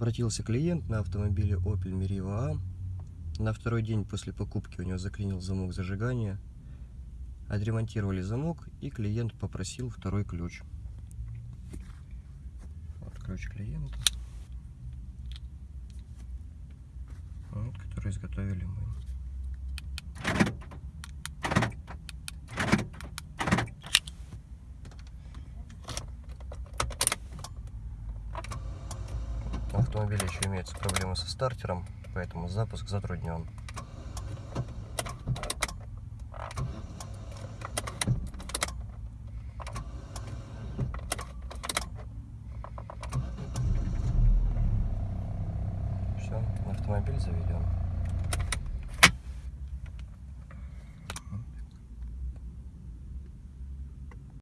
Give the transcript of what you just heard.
Обратился клиент на автомобиле Opel Meriva A. На второй день после покупки у него заклинил замок зажигания. Отремонтировали замок и клиент попросил второй ключ. Вот ключ клиента. Вот, который изготовили мы. У автомобиля еще имеются проблемы со стартером, поэтому запуск затруднен. Все, автомобиль заведен.